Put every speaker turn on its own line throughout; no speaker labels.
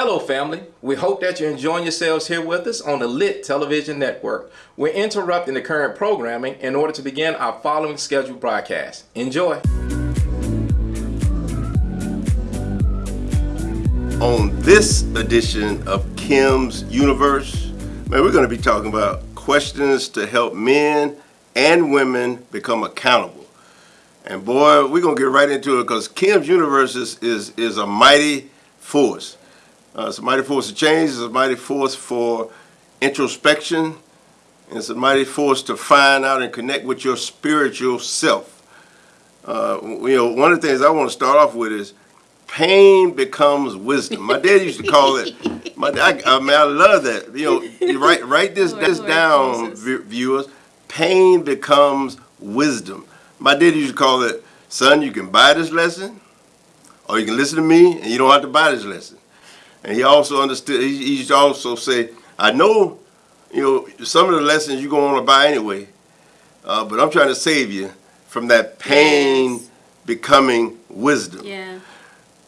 Hello, family. We hope that you're enjoying yourselves here with us on the Lit Television Network. We're interrupting the current programming in order to begin our following scheduled broadcast. Enjoy.
On this edition of Kim's Universe, man, we're going to be talking about questions to help men and women become accountable. And boy, we're going to get right into it because Kim's Universe is, is, is a mighty force. Uh, it's a mighty force of change. It's a mighty force for introspection. And it's a mighty force to find out and connect with your spiritual self. Uh, you know, one of the things I want to start off with is pain becomes wisdom. My dad used to call it. My I, I mean, I love that. You know, you write write this this down, viewers. Pain becomes wisdom. My dad used to call it, son, you can buy this lesson, or you can listen to me, and you don't have to buy this lesson. And he also understood, he, he used to also say, I know, you know, some of the lessons you're going to want to buy anyway, uh, but I'm trying to save you from that pain yes. becoming wisdom.
Yeah.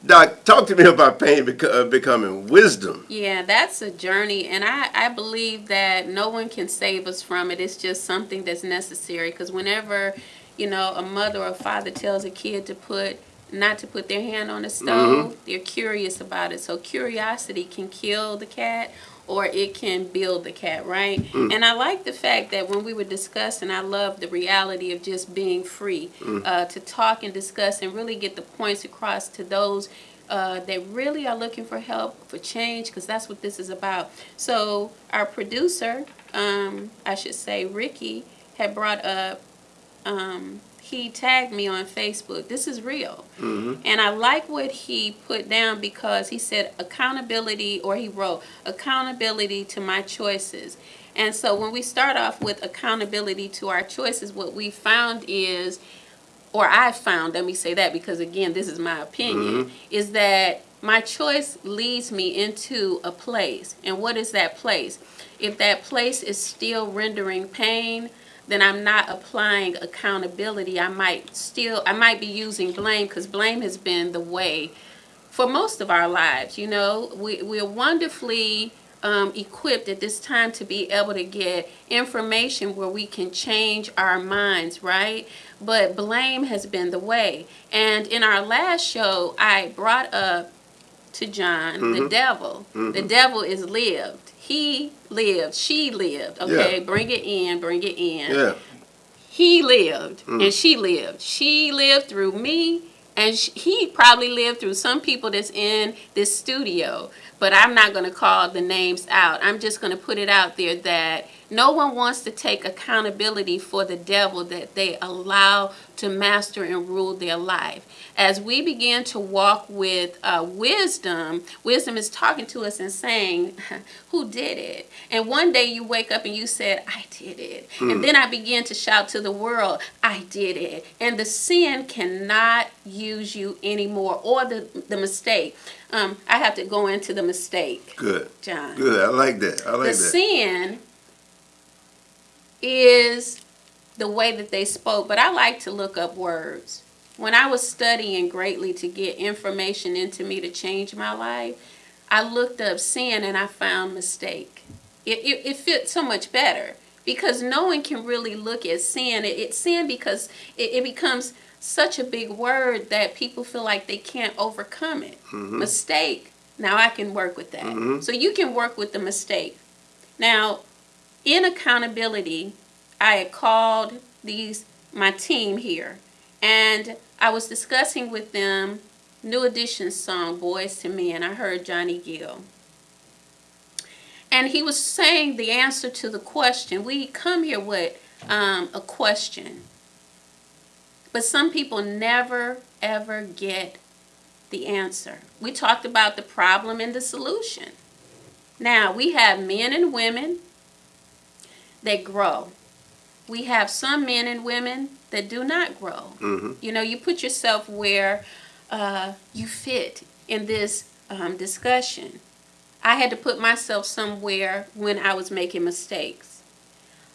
Doc, talk to me about pain beco uh, becoming wisdom.
Yeah, that's a journey, and I, I believe that no one can save us from it. It's just something that's necessary because whenever, you know, a mother or father tells a kid to put not to put their hand on the stove. Mm -hmm. They're curious about it. So curiosity can kill the cat or it can build the cat, right? Mm. And I like the fact that when we were discussing, I love the reality of just being free mm. uh, to talk and discuss and really get the points across to those uh, that really are looking for help, for change, because that's what this is about. So our producer, um, I should say Ricky, had brought up um, he tagged me on Facebook. This is real. Mm-hmm. And I like what he put down because he said accountability, or he wrote accountability to my choices. And so when we start off with accountability to our choices, what we found is, or I found, let me say that because again, this is my opinion, mm-hmm. is that my choice leads me into a place. And what is that place? If that place is still rendering pain, then I'm not applying accountability. I might still, I might be using blame because blame has been the way for most of our lives. You know, we, we're wonderfully um, equipped at this time to be able to get information where we can change our minds, right? But blame has been the way. And in our last show, I brought up to John mm -hmm. the mm-hmm. devil. Mm -hmm. The devil is lived he lived, she lived, okay? Yeah. Bring it in, bring it in.
Yeah.
He lived mm. and she lived. She lived through me and she, he probably lived through some people that's in this studio. But I'm not going to call the names out. I'm just going to put it out there that no one wants to take accountability for the devil that they allow to master and rule their life. As we begin to walk with uh, wisdom, wisdom is talking to us and saying, who did it? And one day you wake up and you said, I did it. Mm. And then I begin to shout to the world, I did it. And the sin cannot use you anymore or the, the mistake. Um, I have to go into the mistake.
Good.
John.
Good. I like that. I like
the
that.
The sin is the way that they spoke, but I like to look up words. When I was studying greatly to get information into me to change my life, I looked up sin and I found mistake. It, it, it fit so much better because no one can really look at sin. It, it's sin because it, it becomes such a big word that people feel like they can't overcome it. Mm -hmm. Mistake. Now I can work with that. Mm -hmm. So you can work with the mistake. Now, in accountability, I had called these my team here and I was discussing with them New Edition's song Boys to Men. I heard Johnny Gill. And he was saying the answer to the question. We come here with um, a question. But some people never ever get the answer. We talked about the problem and the solution. Now, we have men and women that grow. We have some men and women that do not grow. Mm-hmm. You know, you put yourself where uh, you fit in this um, discussion. I had to put myself somewhere when I was making mistakes.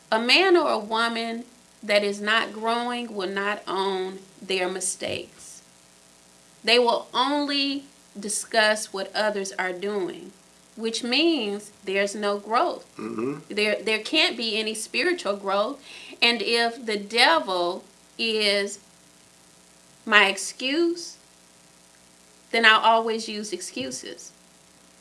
A man or a woman that is not growing will not own their mistakes. They will only discuss what others are doing, which means there's no growth. There, there can't be any spiritual growth. And if the devil is my excuse, then I'll always use excuses.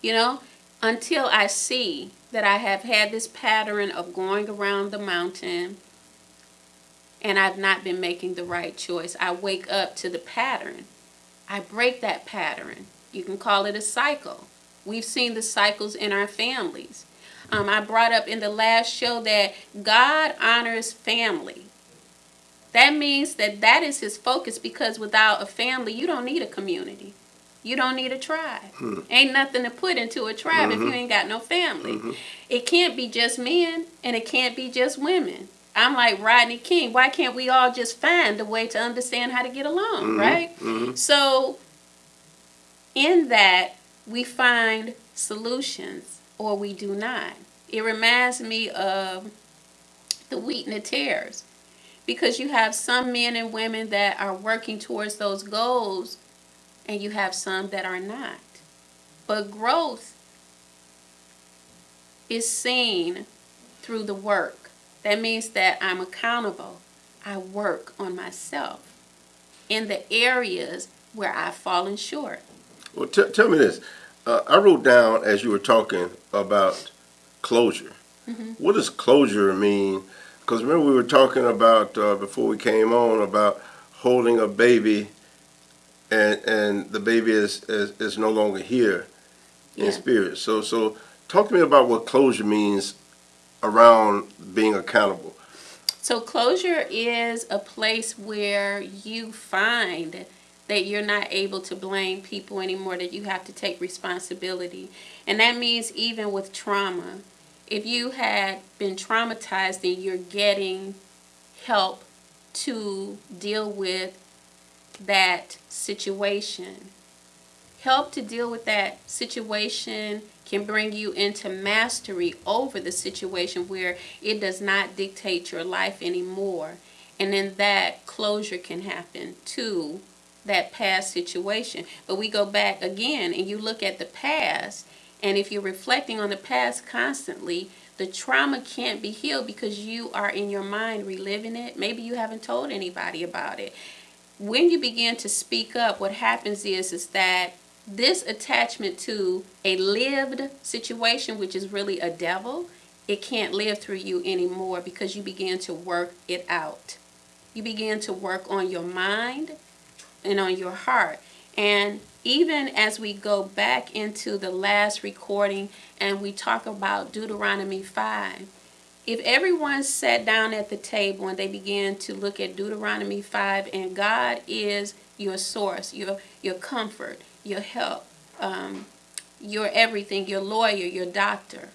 You know, until I see that I have had this pattern of going around the mountain and I've not been making the right choice. I wake up to the pattern. I break that pattern. You can call it a cycle. We've seen the cycles in our families. Um, I brought up in the last show that God honors family. That means that that is his focus because without a family, you don't need a community. You don't need a tribe. Hmm. Ain't nothing to put into a tribe if you mm-hmm. ain't got no family. Mm-hmm. It can't be just men and it can't be just women. I'm like Rodney King. Why can't we all just find a way to understand how to get along, mm-hmm. right? So, in that, we find solutions or we do not. It reminds me of the wheat and the tares because you have some men and women that are working towards those goals and you have some that are not. But growth is seen through the work. That means that I'm accountable. I work on myself in the areas where I've fallen short.
Well, tell me this. Uh, I wrote down as you were talking about closure. What does closure mean? Because remember we were talking about uh, before we came on about holding a baby, and and the baby is is, is no longer here in
Yeah.
spirit. So so talk to me about what closure means around being accountable.
So, closure is a place where you find that you're not able to blame people anymore, that you have to take responsibility. And that means even with trauma, if you had been traumatized and you're getting help to deal with that situation, help to deal with that situation can bring you into mastery over the situation where it does not dictate your life anymore. And then that closure can happen to that past situation. But we go back again and you look at the past, and if you're reflecting on the past constantly, the trauma can't be healed because you are in your mind reliving it. Maybe you haven't told anybody about it. When you begin to speak up, what happens is is that this attachment to a lived situation, which is really a devil, it can't live through you anymore because you begin to work it out. You begin to work on your mind and on your heart. And even as we go back into the last recording and we talk about Deuteronomy 5, if everyone sat down at the table and they began to look at Deuteronomy 5 and God is your source, your your comfort, your help, um, your everything, your lawyer, your doctor.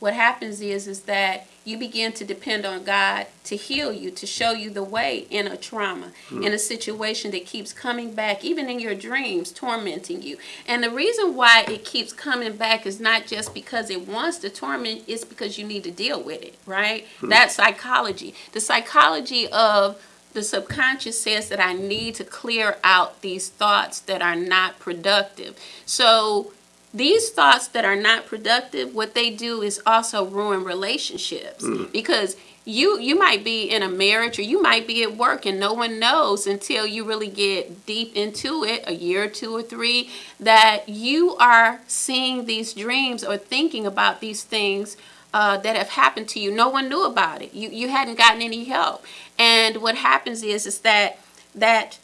What happens is is that you begin to depend on God to heal you, to show you the way in a trauma, in a situation that keeps coming back, even in your dreams, tormenting you. And the reason why it keeps coming back is not just because it wants to torment, it's because you need to deal with it, right? Hmm. That's psychology. The psychology of the subconscious says that I need to clear out these thoughts that are not productive. So these thoughts that are not productive, what they do is also ruin relationships because you you might be in a marriage or you might be at work and no one knows until you really get deep into it, a year or two or three, that you are seeing these dreams or thinking about these things uh, that have happened to you. No one knew about it. You you hadn't gotten any help. And what happens is is that that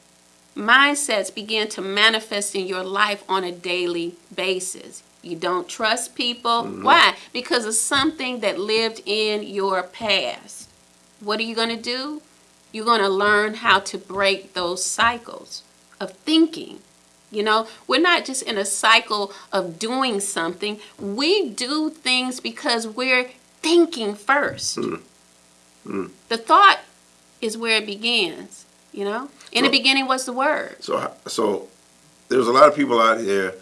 mindsets begin to manifest in your life on a daily basis. You don't trust people. Mm-hmm. Why? Because of something that lived in your past. What are you going to do? You're going to learn how to break those cycles of thinking. You know, we're not just in a cycle of doing something. We do things because we're thinking first. Hmm. Hmm. The thought is where it begins, you know? In the beginning was the word.
So, so there's a lot of people out here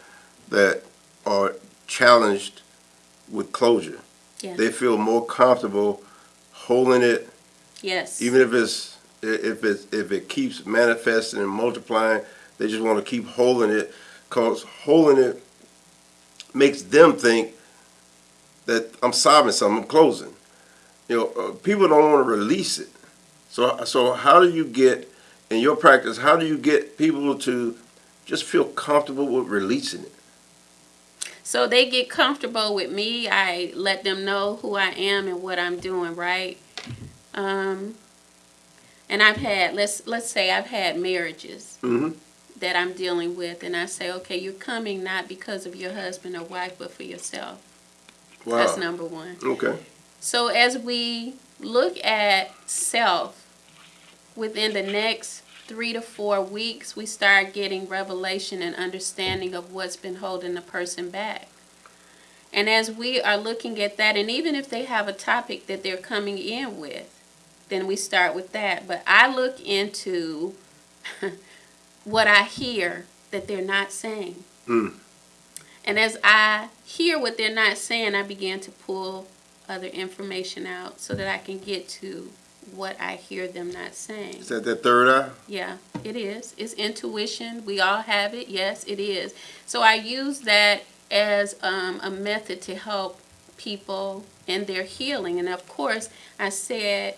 that are challenged with closure.
Yeah.
They feel more comfortable holding it,
Yes.
even if it's if it if it keeps manifesting and multiplying. They just want to keep holding it Cause holding it makes them think that I'm solving something, I'm closing. You know, uh, people don't want to release it. So, so how do you get in your practice? How do you get people to just feel comfortable with releasing it?
So they get comfortable with me. I let them know who I am and what I'm doing, right? Um, and I've had let's let's say I've had marriages
Mm-hmm.
that I'm dealing with, and I say, okay, you're coming not because of your husband or wife, but for yourself.
Wow.
That's number one.
Okay.
So as we look at self within the next three to four weeks, we start getting revelation and understanding of what's been holding the person back. And as we are looking at that, and even if they have a topic that they're coming in with, then we start with that. But I look into what I hear that they're not saying.
Mm.
And as I hear what they're not saying, I begin to pull other information out so that I can get to what I hear them not saying.
Is that that third eye?
Yeah, it is. It's intuition. We all have it. Yes, it is. So I use that as um, a method to help people in their healing. And of course, I said,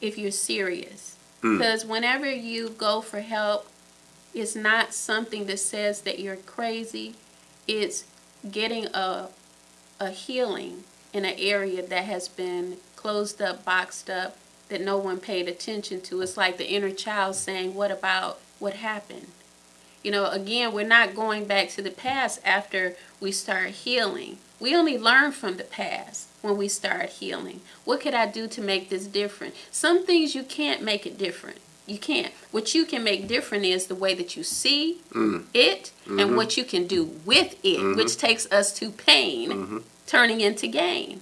if you're serious,
Mm.
because whenever you go for help, it's not something that says that you're crazy. It's getting a a healing in an area that has been closed up, boxed up, that no one paid attention to. It's like the inner child saying, What about what happened? You know, again, we're not going back to the past after we start healing. We only learn from the past when we start healing. What could I do to make this different? Some things you can't make it different. You can't. What you can make different is the way that you see
Mm.
it and mm-hmm. what you can do with it, which mm-hmm. takes us to pain mm-hmm. turning into gain.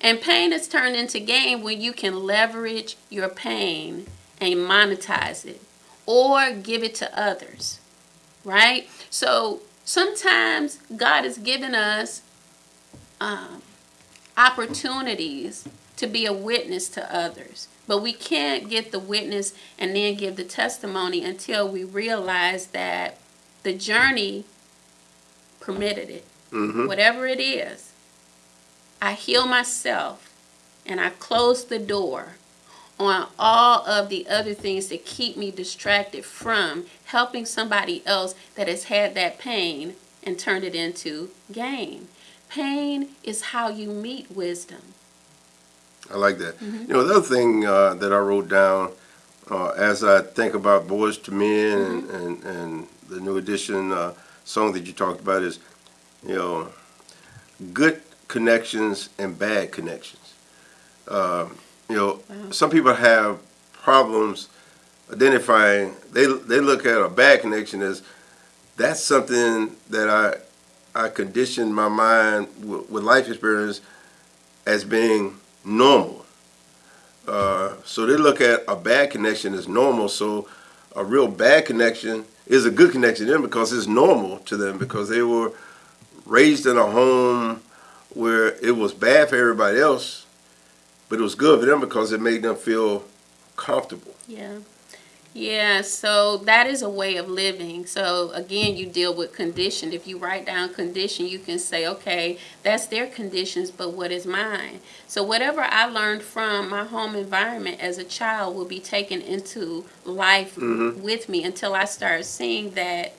And pain is turned into gain when you can leverage your pain and monetize it or give it to others. Right? So sometimes God has given us um, opportunities to be a witness to others. But we can't get the witness and then give the testimony until we realize that the journey permitted it.
Mm-hmm.
Whatever it is, I heal myself and I close the door on all of the other things that keep me distracted from helping somebody else that has had that pain and turned it into gain. Pain is how you meet wisdom.
I like that. You know, the other thing uh, that I wrote down uh, as I think about Boys to Men and, and, and the new edition uh, song that you talked about is, you know, good connections and bad connections. Uh, you know,
Wow.
some people have problems identifying. They they look at a bad connection as that's something that I I conditioned my mind with, with life experience as being normal. Uh, so they look at a bad connection as normal. So a real bad connection is a good connection to them because it's normal to them because they were raised in a home where it was bad for everybody else, but it was good for them because it made them feel comfortable.
Yeah. Yeah, so that is a way of living. So again, you deal with condition. If you write down condition, you can say, okay, that's their conditions, but what is mine? So whatever I learned from my home environment as a child will be taken into life
Mhm.
with me until I start seeing that,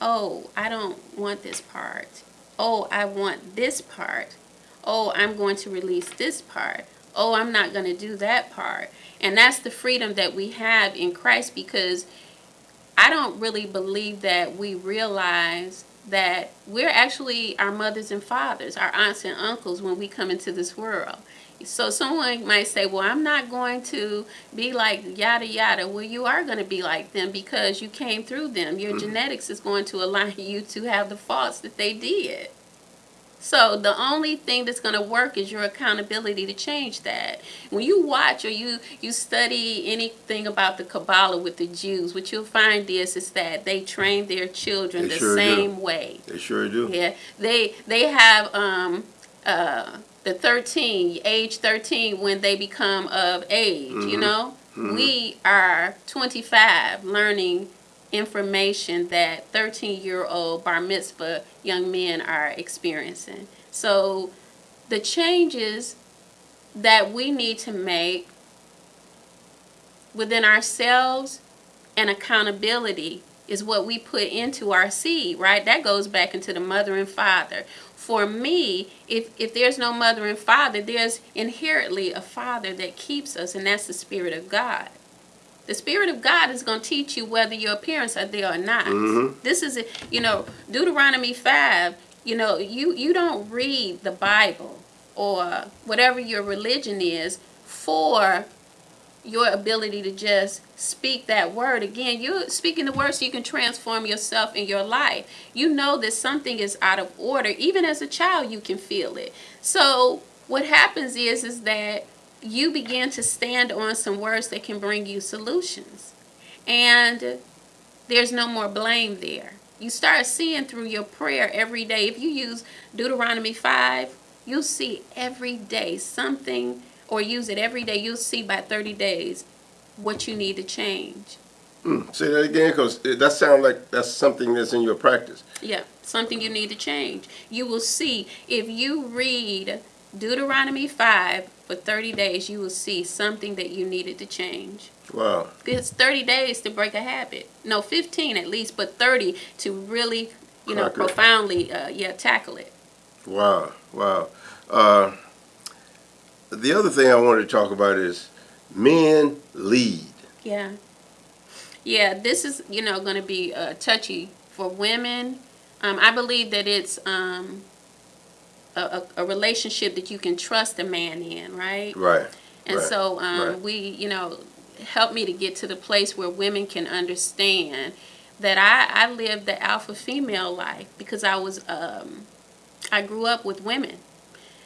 oh, I don't want this part. Oh, I want this part. Oh, I'm going to release this part. Oh, I'm not going to do that part. And that's the freedom that we have in Christ because I don't really believe that we realize that we're actually our mothers and fathers, our aunts and uncles when we come into this world. So someone might say, well, I'm not going to be like yada yada. Well, you are going to be like them because you came through them. Your genetics is going to allow you to have the faults that they did. So the only thing that's going to work is your accountability to change that. When you watch or you you study anything about the Kabbalah with the Jews, what you'll find is is that they train their children
They
the
sure do.
same way.
They sure do.
Yeah, they they have um uh the 13 age 13 when they become of age. You
Mhm.
know,
Mhm.
we are 25 learning information that 13 year old bar mitzvah young men are experiencing. So the changes that we need to make within ourselves and accountability is what we put into our seed, right? That goes back into the mother and father. For me, if if there's no mother and father, there's inherently a father that keeps us, and that's the spirit of God. The spirit of God is going to teach you whether your parents are there or not. Mm-hmm. This is, a, you know, Deuteronomy five. You know, you you don't read the Bible or whatever your religion is for your ability to just speak that word. Again you're speaking the word so you can transform yourself in your life. You know that something is out of order. Even as a child you can feel it. So what happens is is that you begin to stand on some words that can bring you solutions. And there's no more blame there. You start seeing through your prayer every day. If you use deuteronomy 5 you'll see every day something or use it every day, you'll see by 30 days what you need to change.
Say that again, because that sounds like that's something that's in your practice.
Yeah, something you need to change. You will see if you read Deuteronomy 5 for 30 days, you will see something that you needed to change.
Wow.
It's 30 days to break a habit. No, 15 at least, but 30 to really, you know, profoundly, uh, yeah, tackle it.
Wow. Wow. Uh, the other thing I wanted to talk about is men lead.
Yeah. Yeah, this is, you know, going to be uh, touchy for women. Um, I believe that it's um, a, a, a relationship that you can trust a man in, right?
Right.
And
right,
so um,
right.
we, you know, help me to get to the place where women can understand that I, I lived the alpha female life because I was, um, I grew up with women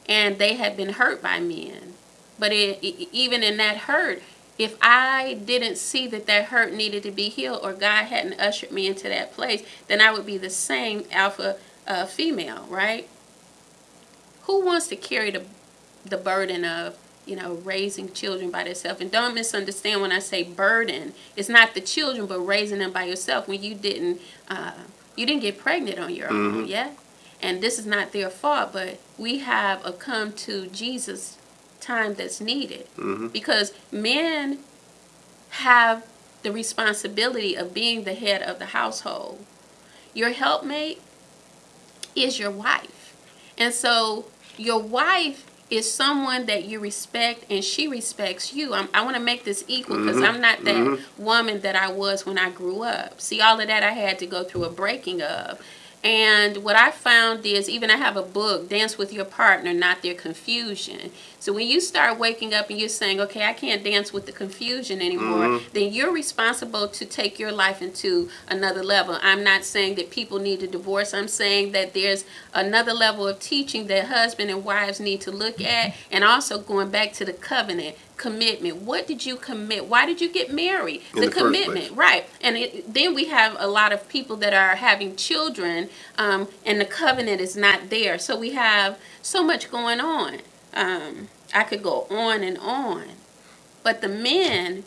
and they had been hurt by men. But it, e- even in that hurt, if I didn't see that that hurt needed to be healed or God hadn't ushered me into that place, then I would be the same alpha uh, female, right? Who wants to carry the, the burden of, you know, raising children by themselves? And don't misunderstand when I say burden, it's not the children, but raising them by yourself when you didn't, uh, you didn't get pregnant on your own, yeah? And this is not their fault, but we have a come to Jesus time that's needed mm-hmm. because men have the responsibility of being the head of the household. Your helpmate is your wife. And so your wife is someone that you respect and she respects you. I'm, I want to make this equal because mm-hmm. I'm not that mm-hmm. woman that I was when I grew up. See, all of that I had to go through a breaking of. And what I found is, even I have a book, Dance with Your Partner, Not Their Confusion. So when you start waking up and you're saying, okay, I can't dance with the confusion anymore, mm-hmm. then you're responsible to take your life into another level. I'm not saying that people need to divorce. I'm saying that there's another level of teaching that husband and wives need to look at. And also going back to the covenant commitment. What did you commit? Why did you get married? The,
the
commitment, right? And it, then we have a lot of people that are having children, um, and the covenant is not there. So we have so much going on. Um, I could go on and on, but the men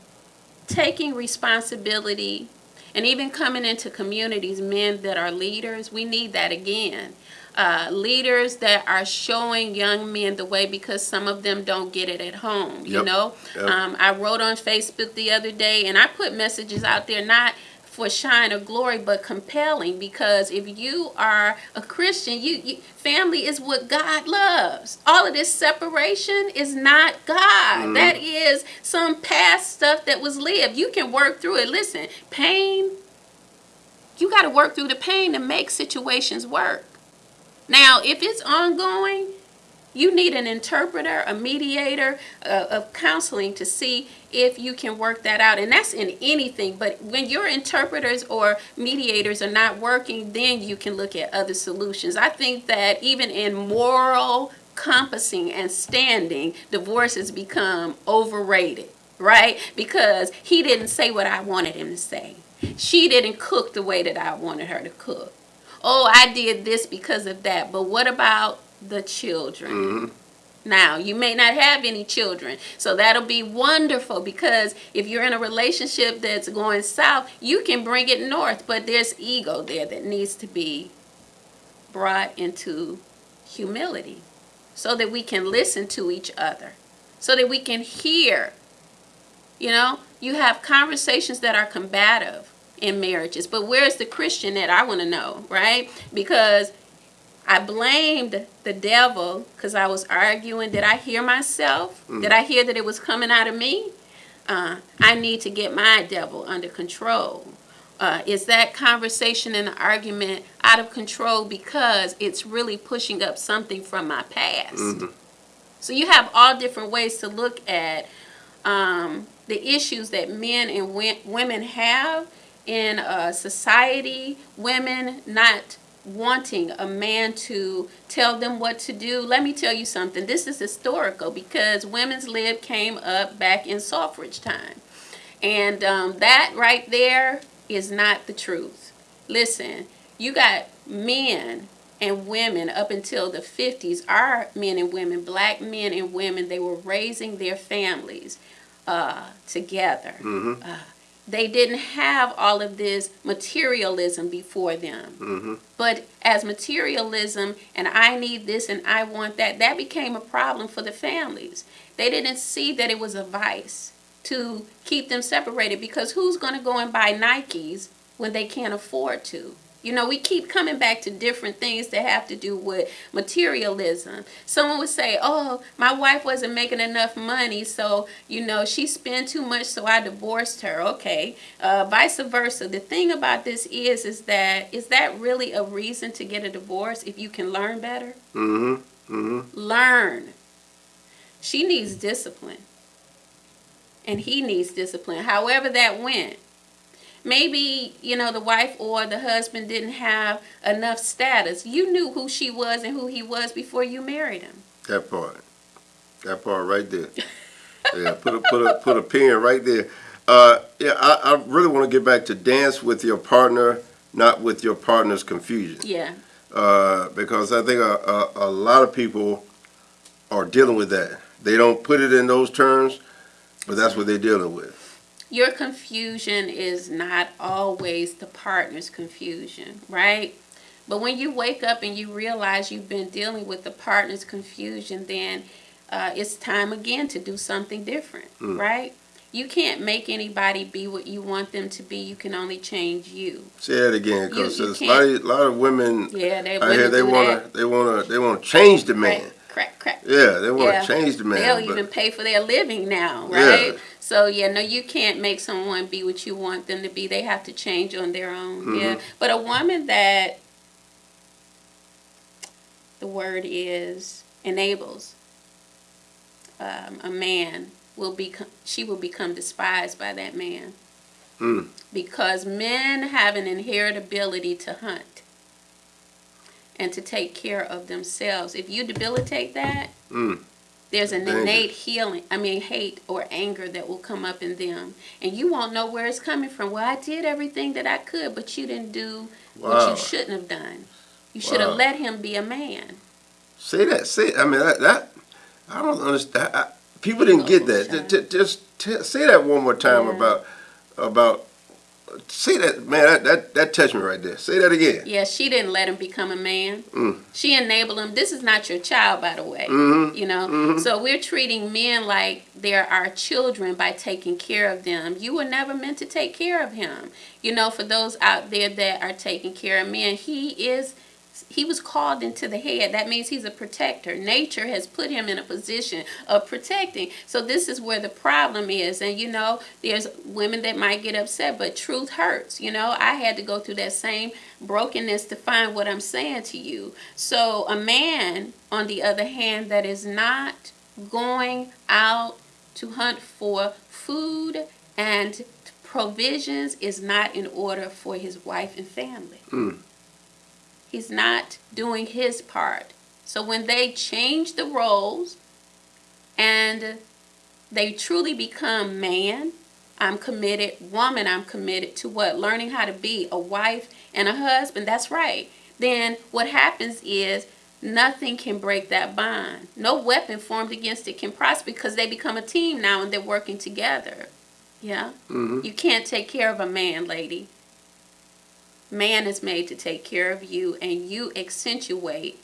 taking responsibility and even coming into communities, men that are leaders, we need that again. Uh, leaders that are showing young men the way because some of them don't get it at home. You
Yep.
know,
Yep.
um, I wrote on Facebook the other day, and I put messages out there not for shine or glory, but compelling because if you are a Christian, you, you family is what God loves. All of this separation is not God. That is some past stuff that was lived. You can work through it. Listen, pain. You got to work through the pain to make situations work. Now, if it's ongoing, you need an interpreter, a mediator uh, of counseling to see if you can work that out. And that's in anything. But when your interpreters or mediators are not working, then you can look at other solutions. I think that even in moral compassing and standing, divorce has become overrated, right? Because he didn't say what I wanted him to say. She didn't cook the way that I wanted her to cook. Oh, I did this because of that. But what about the children? Mm-hmm. now. You may not have any children. So that'll be wonderful because if you're in a relationship that's going south, you can bring it north, but there's ego there that needs to be brought into humility so that we can listen to each other, so that we can hear. You know, you have conversations that are combative in marriages, but where's the Christian that I want to know, right? Because I blamed the devil because I was arguing. Did I hear myself? Did I hear that it was coming out of me? Uh, I need to get my devil under control. Uh, is that conversation and the argument out of control because it's really pushing up something from my past? So you have all different ways to look at um, the issues that men and women have in uh, society. Women not wanting a man to tell them what to do. Let me tell you something. This is historical because women's lib came up back in suffrage time. And um, that right there is not the truth. Listen, you got men and women up until the 50s, our men and women, black men and women, they were raising their families uh, together. Uh, they didn't have all of this materialism before them. Mm-hmm. But as materialism and I need this and I want that, that became a problem for the families. They didn't see that it was a vice to keep them separated because who's going to go and buy Nikes when they can't afford to? You know, we keep coming back to different things that have to do with materialism. Someone would say, Oh, my wife wasn't making enough money, so, you know, she spent too much, so I divorced her. Okay. Uh, vice versa. The thing about this is, is that, is that really a reason to get a divorce if you can learn better?
Mm-hmm. Mm-hmm.
Learn. She needs discipline. And he needs discipline. However that went. Maybe, you know, the wife or the husband didn't have enough status. You knew who she was and who he was before you married him.
That part. That part right there. yeah, put a put a put a pin right there. Uh, yeah, I, I really want to get back to dance with your partner, not with your partner's confusion.
Yeah.
Uh, because I think a, a, a lot of people are dealing with that. They don't put it in those terms, but that's what they're dealing with.
Your confusion is not always the partner's confusion, right? But when you wake up and you realize you've been dealing with the partner's confusion, then uh, it's time again to do something different, right? You can't make anybody be what you want them to be. You can only change you.
Say that again, because
You- you
there's a lot, of, lot of women
Yeah, they
here.
women
They wanna, they wanna, they wanna change the man.
Crack, crack, crack.
Yeah, they wanna
Yeah.
change the man.
They'll even pay for their living now, right? Yeah. So yeah, no, you can't make someone be what you want them to be. They have to change on their own.
Mm-hmm.
Yeah, but a woman that the word is enables um, a man will become she will become despised by that man
Mm.
because men have an inherent ability to hunt and to take care of themselves. If you debilitate that,
Mm.
there's an
Dangerous.
innate healing, I mean, hate or anger that will come up in them. And you won't know where it's coming from. Well, I did everything that I could, but you didn't do what you shouldn't have done. You should have
Wow.
let him be a man.
Say that. Say. I mean, that. that I don't understand. I, people didn't get that.
Shine.
Ju- ju- Just t- say that one more time
Yeah.
about about. Say that, man. That, that that touched me right there. Say that again.
Yeah, she didn't let him become a man.
Mm.
She enabled him. This is not your child, by the way.
Mhm.
You know,
Mhm.
so we're treating men like they're our children by taking care of them. You were never meant to take care of him. You know, for those out there that are taking care of men, he is. He was called into the head. That means he's a protector. Nature has put him in a position of protecting. So this is where the problem is. And you know, there's women that might get upset, but truth hurts. You know, I had to go through that same brokenness to find what I'm saying to you. So a man, on the other hand, that is not going out to hunt for food and provisions is not in order for his wife and family.
Mm.
He's not doing his part. So when they change the roles and they truly become man, I'm committed, woman, I'm committed to what? Learning how to be a wife and a husband. That's right. Then what happens is nothing can break that bond. No weapon formed against it can prosper because they become a team now and they're working together. Yeah? Mm-hmm. You can't take care of a man, lady. Man is made to take care of you, and you accentuate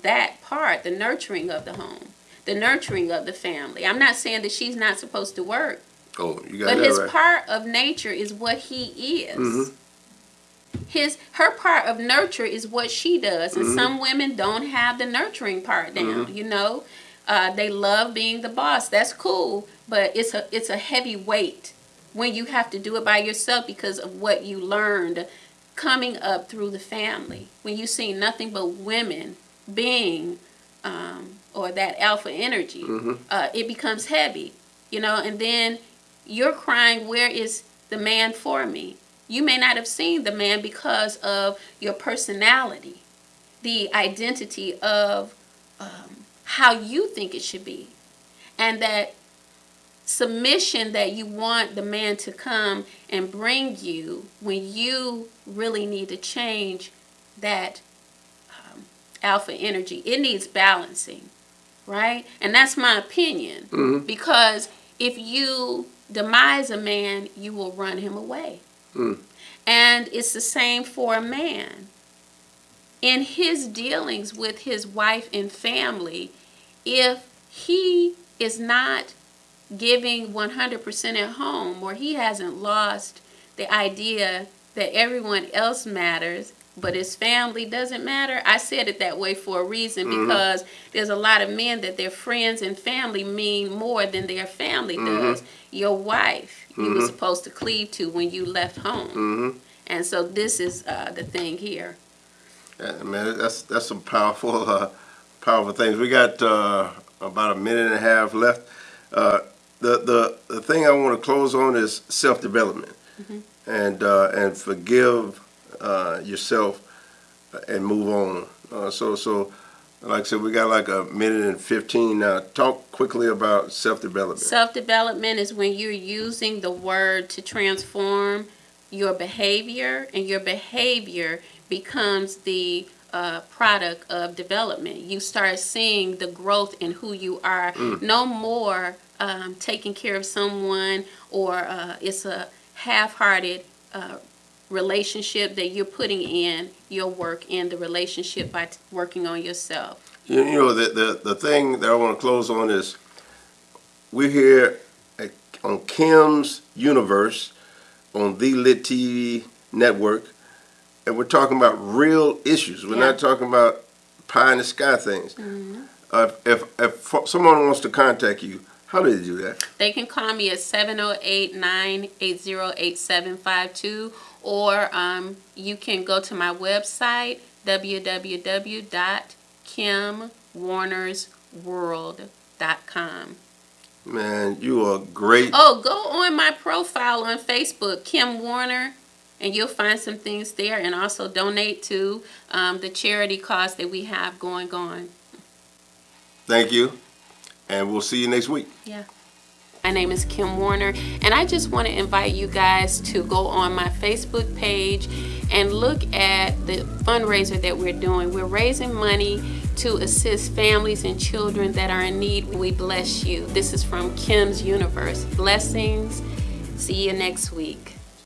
that part, the nurturing of the home, the nurturing of the family. I'm not saying that she's not supposed to work,
Oh, you got
but
that
his
right.
part of nature is what he is. Mm-hmm. His her part of nurture is what she does, and mm-hmm. some women don't have the nurturing part down. Mm-hmm. You know, uh, they love being the boss. That's cool, but it's a it's a heavy weight when you have to do it by yourself because of what you learned coming up through the family. When you see nothing but women being um, or that alpha energy, uh, it becomes heavy. You know, and then you're crying, where is the man for me? You may not have seen the man because of your personality, the identity of um, how you think it should be, and that submission that you want the man to come and bring you when you really need to change that um, alpha energy. It needs balancing, right? And that's my opinion because if you demise a man, you will run him away. And it's the same for a man. In his dealings with his wife and family, if he is not giving 100% at home or he hasn't lost the idea that everyone else matters but his family doesn't matter? I said it that way for a reason because there's a lot of men that their friends and family mean more than their family does. Your wife you were supposed to cleave to when you left home. And so this is uh, the thing here.
Yeah, man, that's that's some powerful, uh, powerful things. We got uh, about a minute and a half left. The the the thing I want to close on is self development, and uh, and forgive uh, yourself and move on. Uh, so so, like I said, we got like a minute and fifteen now. Talk quickly about self development.
Self development is when you're using the word to transform your behavior, and your behavior becomes the uh, product of development. You start seeing the growth in who you are. No more um, taking care of someone, or uh, it's a half hearted uh, relationship that you're putting in your work in the relationship by t- working on yourself.
You, you know, the, the, the thing that I want to close on is we're here at, on Kim's Universe on the Lit TV network, and we're talking about real issues. We're
Yeah.
not talking about pie in the sky things. Uh, if, if someone wants to contact you, how do they do that?
They can call me at 708 980 8752, or um, you can go to my website, www.kimwarnersworld.com.
Man, you are great.
Oh, go on my profile on Facebook, Kim Warner, and you'll find some things there, and also donate to um, the charity cause that we have going on.
Thank you, and we'll see you next week. Yeah.
My name is Kim Warner, and I just want to invite you guys to go on my Facebook page and look at the fundraiser that we're doing. We're raising money to assist families and children that are in need. We bless you. This is from Kim's Universe. Blessings. See you next week.